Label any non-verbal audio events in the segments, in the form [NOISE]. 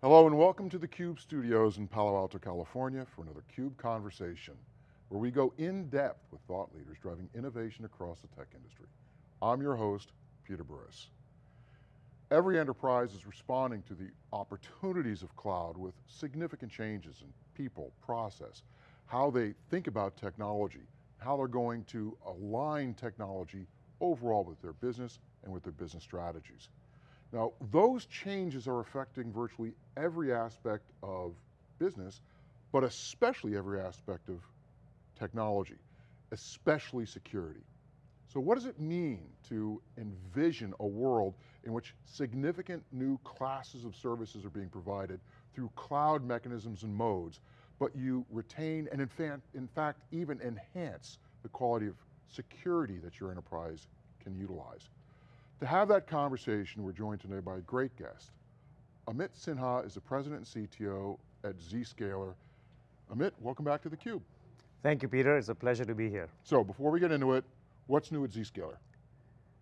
Hello and welcome to the CUBE studios in Palo Alto, California for another CUBE Conversation, where we go in depth with thought leaders driving innovation across the tech industry. I'm your host, Peter Burris. Every enterprise is responding to the opportunities of cloud with significant changes in people, process, how they think about technology, how they're going to align technology overall with their business and with their business strategies. Now, those changes are affecting virtually every aspect of business, but especially every aspect of technology, especially security. So what does it mean to envision a world in which significant new classes of services are being provided through cloud mechanisms and modes, but you retain and in fact, in fact even enhance the quality of security that your enterprise can utilize. To have that conversation, we're joined today by a great guest. Amit Sinha is the president and CTO at Zscaler. Amit, welcome back to theCUBE. Thank you, Peter, it's a pleasure to be here. So before we get into it, what's new at Zscaler?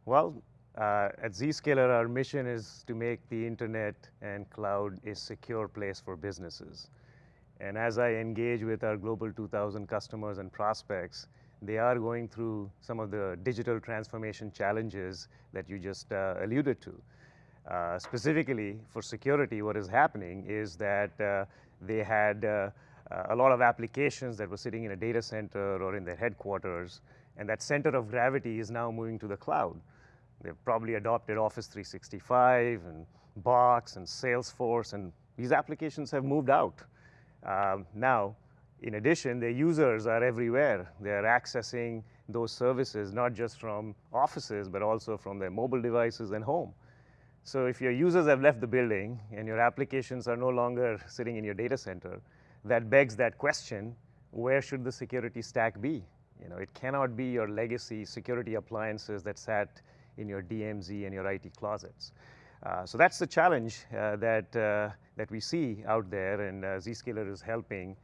Well, uh, at Zscaler, our mission is to make the internet and cloud a secure place for businesses. And as I engage with our Global 2000 customers and prospects, they are going through some of the digital transformation challenges that you just uh, alluded to. Uh, specifically for security, what is happening is that uh, they had uh, a lot of applications that were sitting in a data center or in their headquarters, and that center of gravity is now moving to the cloud. They've probably adopted Office 365 and Box and Salesforce, and these applications have moved out. Um, now, in addition, the users are everywhere. They're accessing those services, not just from offices, but also from their mobile devices and home. So if your users have left the building and your applications are no longer sitting in your data center, that begs that question, where should the security stack be? You know, it cannot be your legacy security appliances that sat in your DMZ and your IT closets. Uh, so that's the challenge uh, that, uh, that we see out there, and uh, Zscaler is helping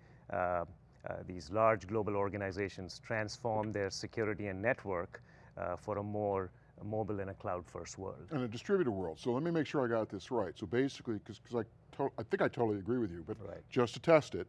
these large global organizations transform their security and network uh, for a more mobile and a cloud-first world. And a distributed world. So let me make sure I got this right. So basically, because I, I think I totally agree with you, but right. just to test it,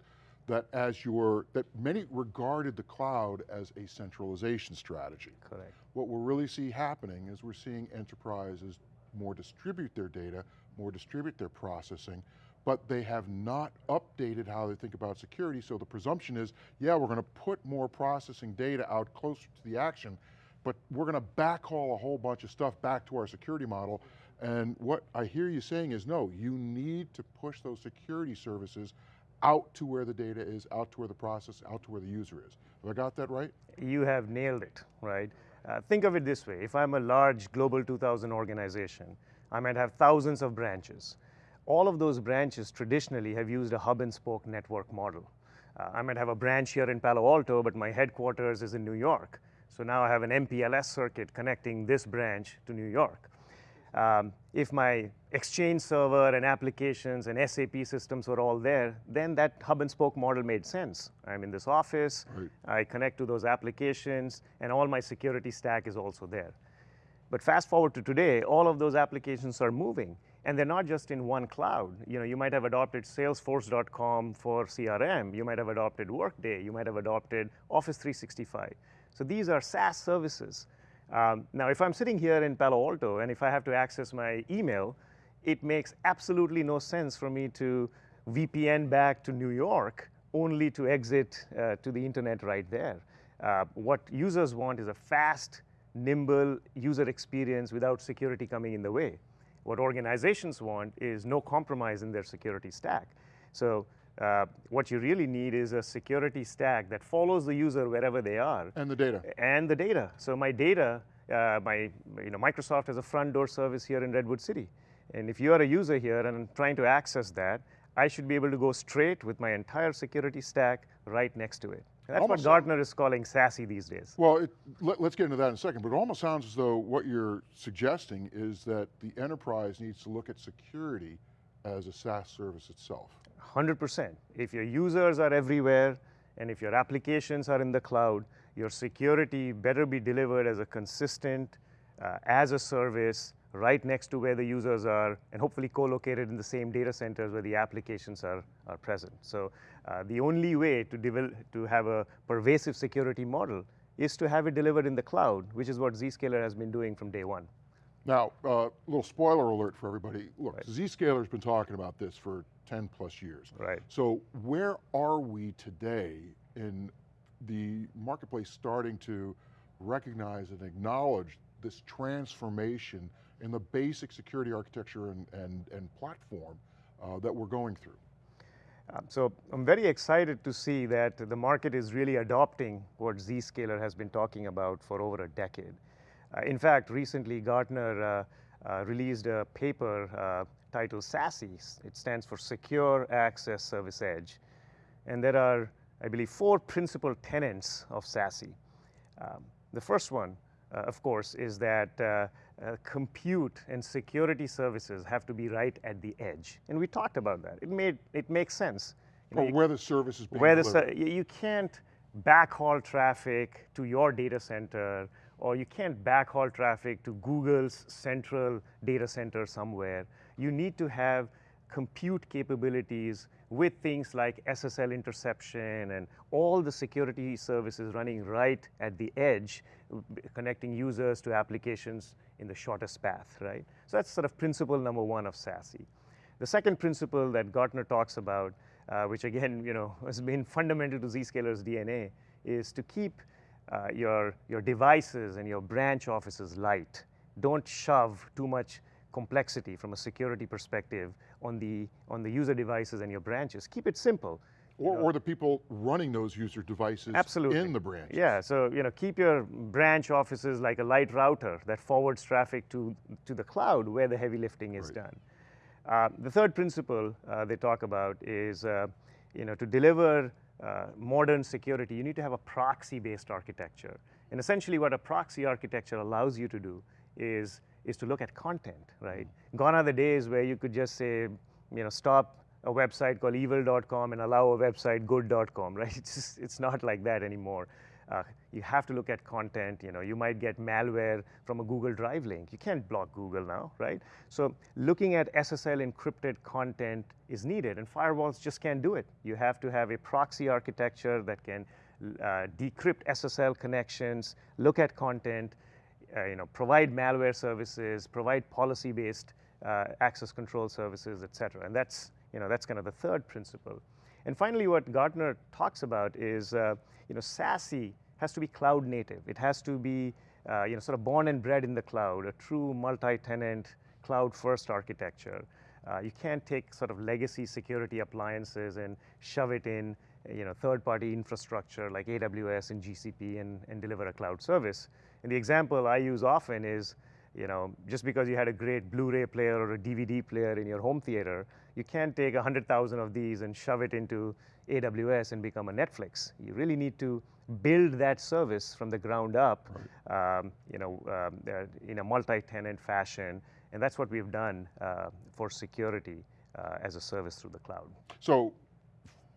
that as your, that many regarded the cloud as a centralization strategy. Correct. What we'll really see happening is we're seeing enterprises more distribute their data, more distribute their processing, but they have not updated how they think about security, so the presumption is, yeah, we're going to put more processing data out closer to the action, but we're going to backhaul a whole bunch of stuff back to our security model, and what I hear you saying is, no, you need to push those security services out to where the data is, out to where the process, out to where the user is. Have I got that right? You have nailed it, right? Uh, think of it this way, if I'm a large Global 2000 organization, I might have thousands of branches all of those branches traditionally have used a hub and spoke network model. Uh, I might have a branch here in Palo Alto, but my headquarters is in New York. So now I have an MPLS circuit connecting this branch to New York. Um, if my Exchange server and applications and SAP systems were all there, then that hub and spoke model made sense. I'm in this office, right. I connect to those applications, and all my security stack is also there. But fast forward to today, all of those applications are moving. And they're not just in one cloud. You know, you might have adopted salesforce.com for CRM. You might have adopted Workday. You might have adopted Office 365. So these are SaaS services. Um, now, if I'm sitting here in Palo Alto and if I have to access my email, it makes absolutely no sense for me to VPN back to New York only to exit uh, to the internet right there. Uh, what users want is a fast, nimble user experience without security coming in the way. What organizations want is no compromise in their security stack. So uh, what you really need is a security stack that follows the user wherever they are. And the data. And the data. So my data, uh, my, you know, Microsoft has a front door service here in Redwood City. And if you are a user here and I'm trying to access that, I should be able to go straight with my entire security stack right next to it. That's almost what Gartner is calling SASE these days. Well, it, let, us get into that in a second, but it almost sounds as though what you're suggesting is that the enterprise needs to look at security as a SaaS service itself. 100%. If your users are everywhere, and if your applications are in the cloud, your security better be delivered as a consistent, uh, as a service, right next to where the users are, and hopefully co-located in the same data centers where the applications are, are present. So uh, the only way to, develop, to have a pervasive security model is to have it delivered in the cloud, which is what Zscaler has been doing from day one. Now, a uh, little spoiler alert for everybody. Look, right. Zscaler's been talking about this for 10 plus years. Right. So where are we today in the marketplace starting to recognize and acknowledge this transformation in the basic security architecture and, and, and platform uh, that we're going through? Um, so I'm very excited to see that the market is really adopting what Zscaler has been talking about for over a decade. Uh, in fact, recently Gartner uh, uh, released a paper uh, titled SASE. It stands for Secure Access Service Edge. And there are, I believe, four principal tenets of SASE. Um, the first one, of course, is that uh, uh, compute and security services have to be right at the edge. And we talked about that. It, made, it makes sense. You know, where the service is being where delivered. The, you can't backhaul traffic to your data center, or you can't backhaul traffic to Google's central data center somewhere. You need to have compute capabilities with things like SSL interception and all the security services running right at the edge, connecting users to applications in the shortest path, right? So that's sort of principle number one of SASE. The second principle that Gartner talks about, uh, which again, you know, [LAUGHS] has been fundamental to Zscaler's DNA, is to keep uh, your, your devices and your branch offices light. Don't shove too much complexity from a security perspective on the, on the user devices and your branches. Keep it simple. Or, or, the people running those user devices Absolutely. in the branch. Yeah, so you know, keep your branch offices like a light router that forwards traffic to, to the cloud where the heavy lifting is right. done. Uh, the third principle uh, they talk about is uh, you know, to deliver uh, modern security, you need to have a proxy-based architecture. And essentially what a proxy architecture allows you to do is, is to look at content, right? Gone are the days where you could just say, you know, stop a website called evil.com and allow a website good.com, [LAUGHS] right? It's, just, it's not like that anymore. Uh, you have to look at content, you know, you might get malware from a Google Drive link. You can't block Google now, right? So looking at SSL encrypted content is needed and firewalls just can't do it. You have to have a proxy architecture that can uh, decrypt SSL connections, look at content, you know, provide malware services, provide policy-based uh, access control services, et cetera. And that's, you know, that's kind of the third principle. And finally, what Gartner talks about is, uh, you know, SASE has to be cloud native. It has to be, uh, you know, sort of born and bred in the cloud, a true multi-tenant cloud-first architecture. Uh, you can't take sort of legacy security appliances and shove it in, you know, third-party infrastructure like AWS and GCP and, and deliver a cloud service. And the example I use often is, you know, just because you had a great Blu-ray player or a DVD player in your home theater, you can't take 100,000 of these and shove it into AWS and become a Netflix. You really need to build that service from the ground up, right. um, you know, um, uh, in a multi-tenant fashion, and that's what we've done uh, for security uh, as a service through the cloud. So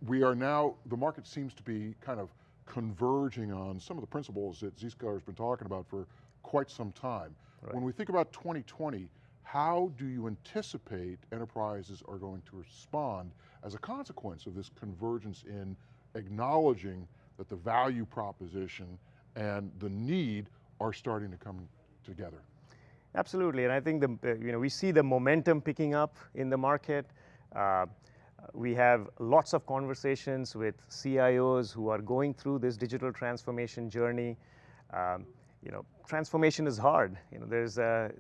we are now, the market seems to be kind of converging on some of the principles that Zscaler's been talking about for quite some time. Right. When we think about 2020, how do you anticipate enterprises are going to respond as a consequence of this convergence in acknowledging that the value proposition and the need are starting to come together? Absolutely, and I think the, you know, we see the momentum picking up in the market. Uh, we have lots of conversations with CIOs who are going through this digital transformation journey. Um, you know, transformation is hard. You know, there's a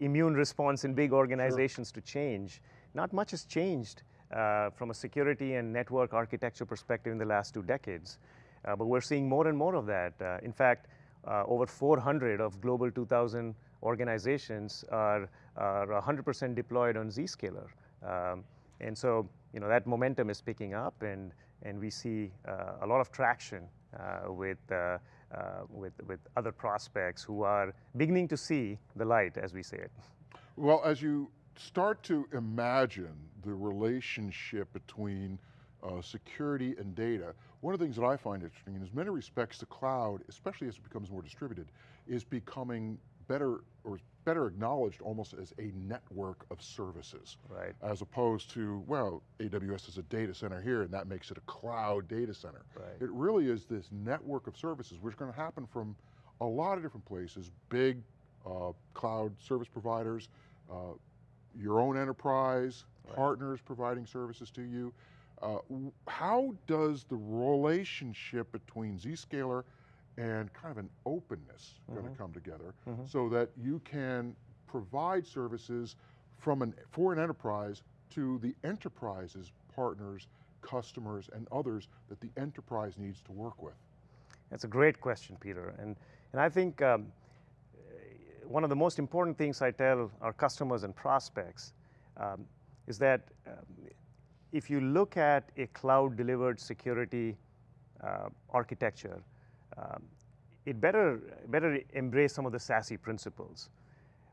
immune response in big organizations sure. to change. Not much has changed uh, from a security and network architecture perspective in the last two decades. Uh, but we're seeing more and more of that. Uh, in fact, uh, over 400 of Global 2000 organizations are 100% deployed on Zscaler. Um, and so, you know, that momentum is picking up and, and we see uh, a lot of traction uh, with uh, with, with other prospects who are beginning to see the light, as we say it. Well, as you start to imagine the relationship between uh, security and data, one of the things that I find interesting is many respects the cloud, especially as it becomes more distributed, is becoming better, better acknowledged almost as a network of services. Right. As opposed to, well, AWS is a data center here and that makes it a cloud data center. Right. It really is this network of services which are going to happen from a lot of different places, big uh, cloud service providers, uh, your own enterprise, right. partners providing services to you. Uh, how does the relationship between Zscaler and kind of an openness mm -hmm. going to come together mm -hmm. so that you can provide services from an, for an enterprise to the enterprise's partners, customers, and others that the enterprise needs to work with? That's a great question, Peter. And, and I think um, one of the most important things I tell our customers and prospects um, is that um, if you look at a cloud delivered security uh, architecture, um, it better, better embrace some of the SASE principles.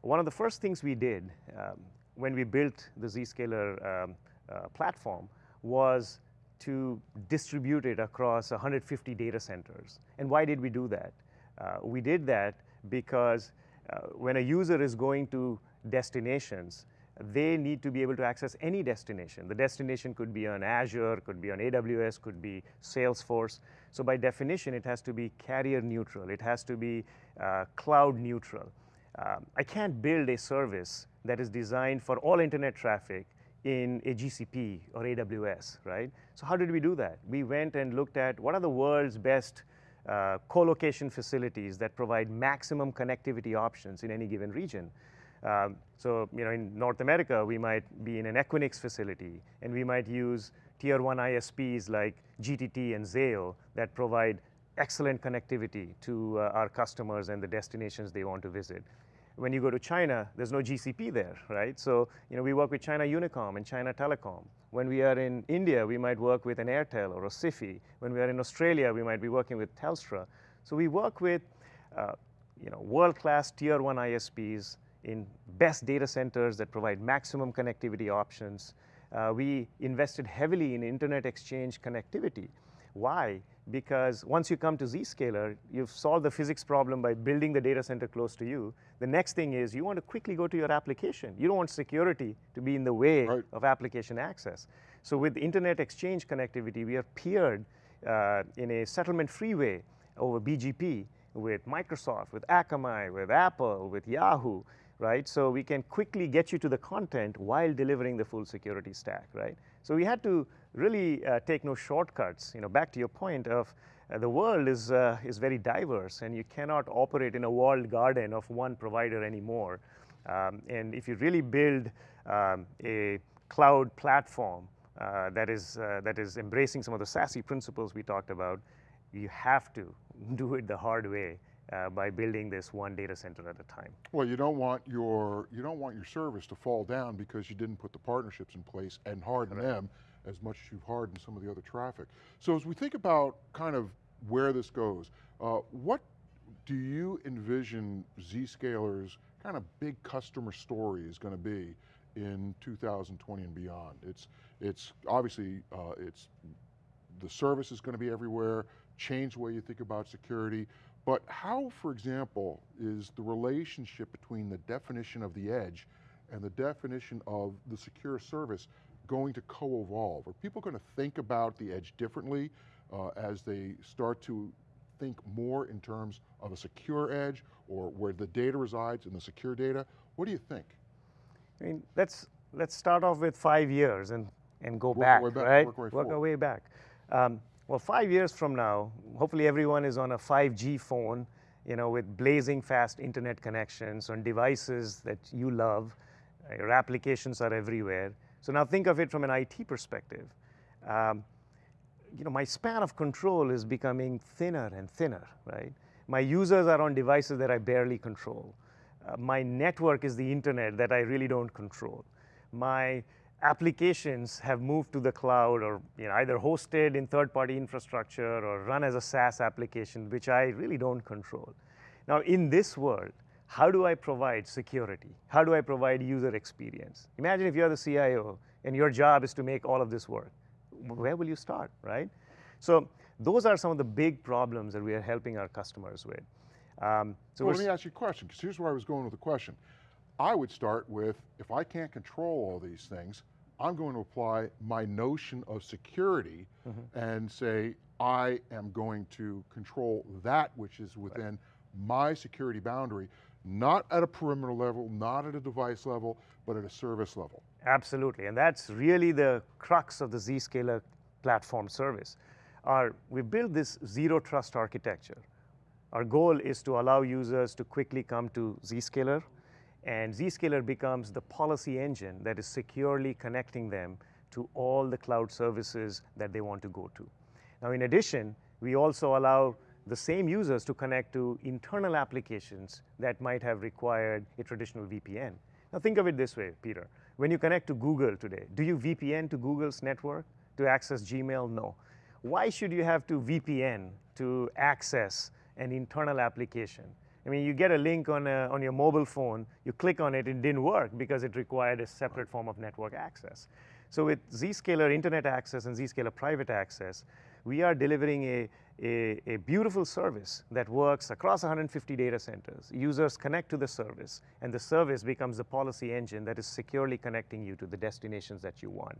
One of the first things we did um, when we built the Zscaler um, uh, platform was to distribute it across 150 data centers. And why did we do that? Uh, we did that because uh, when a user is going to destinations, they need to be able to access any destination. The destination could be on Azure, could be on AWS, could be Salesforce. So by definition, it has to be carrier neutral. It has to be uh, cloud neutral. Um, I can't build a service that is designed for all internet traffic in a GCP or AWS, right? So how did we do that? We went and looked at what are the world's best uh, co-location facilities that provide maximum connectivity options in any given region. Um, so, you know, in North America, we might be in an Equinix facility, and we might use tier one ISPs like GTT and Zayo that provide excellent connectivity to uh, our customers and the destinations they want to visit. When you go to China, there's no GCP there, right? So, you know, we work with China Unicom and China Telecom. When we are in India, we might work with an Airtel or a Sify. When we are in Australia, we might be working with Telstra. So we work with, uh, you know, world-class tier one ISPs in best data centers that provide maximum connectivity options. Uh, we invested heavily in internet exchange connectivity. Why? Because once you come to Zscaler, you've solved the physics problem by building the data center close to you. The next thing is you want to quickly go to your application. You don't want security to be in the way right. of application access. So with internet exchange connectivity, we are peered uh, in a settlement freeway over BGP with Microsoft, with Akamai, with Apple, with Yahoo right? So we can quickly get you to the content while delivering the full security stack, right? So we had to really uh, take no shortcuts, you know, back to your point of uh, the world is, uh, is very diverse and you cannot operate in a walled garden of one provider anymore. Um, and if you really build um, a cloud platform uh, that, is, uh, that is embracing some of the SASE principles we talked about, you have to [LAUGHS] do it the hard way uh, by building this one data center at a time. Well, you don't want your you don't want your service to fall down because you didn't put the partnerships in place and harden right. them as much as you've hardened some of the other traffic. So as we think about kind of where this goes, uh, what do you envision Zscaler's kind of big customer story is going to be in 2020 and beyond? It's it's obviously uh, it's the service is going to be everywhere, change the way you think about security, but how, for example, is the relationship between the definition of the edge and the definition of the secure service going to co-evolve? Are people going to think about the edge differently uh, as they start to think more in terms of a secure edge or where the data resides in the secure data? What do you think? I mean, let's, let's start off with five years and, and go back, back, right? Work, work our way back. Um, well, five years from now, hopefully everyone is on a 5G phone, you know, with blazing fast internet connections on devices that you love. Your applications are everywhere. So now think of it from an IT perspective. Um, you know, my span of control is becoming thinner and thinner, right? My users are on devices that I barely control. Uh, my network is the internet that I really don't control. My applications have moved to the cloud or you know, either hosted in third-party infrastructure or run as a SaaS application, which I really don't control. Now, in this world, how do I provide security? How do I provide user experience? Imagine if you're the CIO and your job is to make all of this work. Where will you start, right? So those are some of the big problems that we are helping our customers with. Um, so well, let me ask you a question, because here's where I was going with the question. I would start with, if I can't control all these things, I'm going to apply my notion of security mm -hmm. and say, I am going to control that which is within right. my security boundary, not at a perimeter level, not at a device level, but at a service level. Absolutely, and that's really the crux of the Zscaler platform service. Our, we built this zero trust architecture. Our goal is to allow users to quickly come to Zscaler, and Zscaler becomes the policy engine that is securely connecting them to all the cloud services that they want to go to. Now, in addition, we also allow the same users to connect to internal applications that might have required a traditional VPN. Now, think of it this way, Peter. When you connect to Google today, do you VPN to Google's network to access Gmail? No. Why should you have to VPN to access an internal application? I mean, you get a link on, a, on your mobile phone, you click on it, it didn't work because it required a separate form of network access. So with Zscaler Internet Access and Zscaler Private Access, we are delivering a, a, a, beautiful service that works across 150 data centers. Users connect to the service, and the service becomes the policy engine that is securely connecting you to the destinations that you want.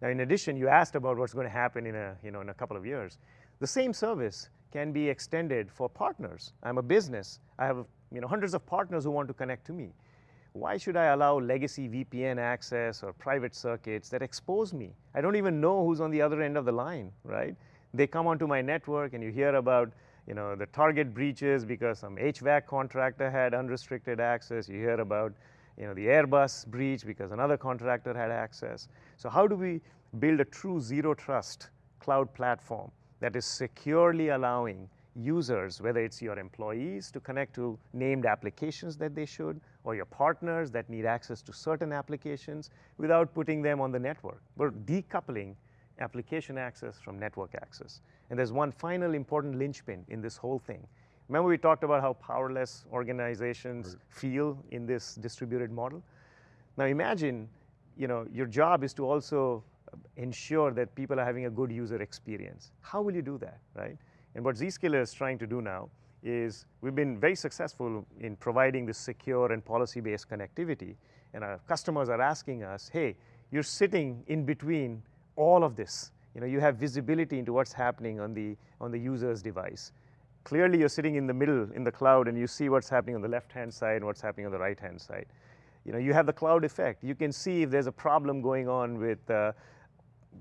Now, in addition, you asked about what's going to happen in a, you know, in a couple of years. The same service can be extended for partners. I'm a business. I have you know, hundreds of partners who want to connect to me. Why should I allow legacy VPN access or private circuits that expose me? I don't even know who's on the other end of the line, right? They come onto my network and you hear about you know, the target breaches because some HVAC contractor had unrestricted access. You hear about you know, the Airbus breach because another contractor had access. So how do we build a true zero trust cloud platform that is securely allowing users, whether it's your employees to connect to named applications that they should, or your partners that need access to certain applications without putting them on the network. We're decoupling application access from network access. And there's one final important linchpin in this whole thing. Remember we talked about how powerless organizations right. feel in this distributed model? Now imagine, you know, your job is to also ensure that people are having a good user experience. How will you do that, right? And what Zscaler is trying to do now is we've been very successful in providing this secure and policy-based connectivity, and our customers are asking us, hey, you're sitting in between all of this. You know, you have visibility into what's happening on the, on the user's device. Clearly, you're sitting in the middle in the cloud and you see what's happening on the left-hand side and what's happening on the right-hand side. You know, you have the cloud effect. You can see if there's a problem going on with uh,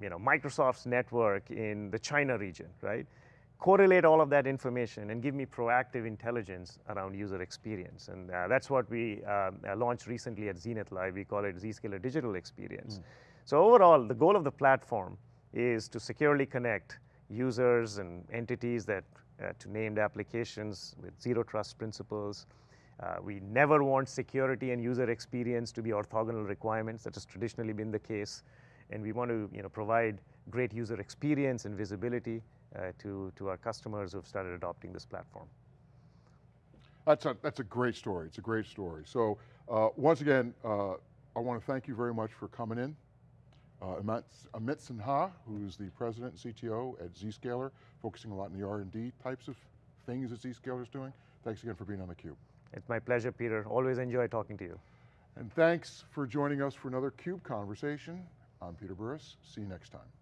you know, Microsoft's network in the China region, right? Correlate all of that information and give me proactive intelligence around user experience. And uh, that's what we uh, launched recently at Zenith Live. We call it Zscaler Digital Experience. Mm. So overall, the goal of the platform is to securely connect users and entities that uh, to named applications with zero trust principles. Uh, we never want security and user experience to be orthogonal requirements. That has traditionally been the case and we want to you know, provide great user experience and visibility uh, to, to our customers who have started adopting this platform. That's a, that's a great story, it's a great story. So uh, once again, uh, I want to thank you very much for coming in. Uh, Amit, Amit Sinha, who's the president and CTO at Zscaler, focusing a lot in the R&D types of things that Zscaler is doing. Thanks again for being on theCUBE. It's my pleasure, Peter. Always enjoy talking to you. And thanks for joining us for another CUBE conversation. I'm Peter Burris, see you next time.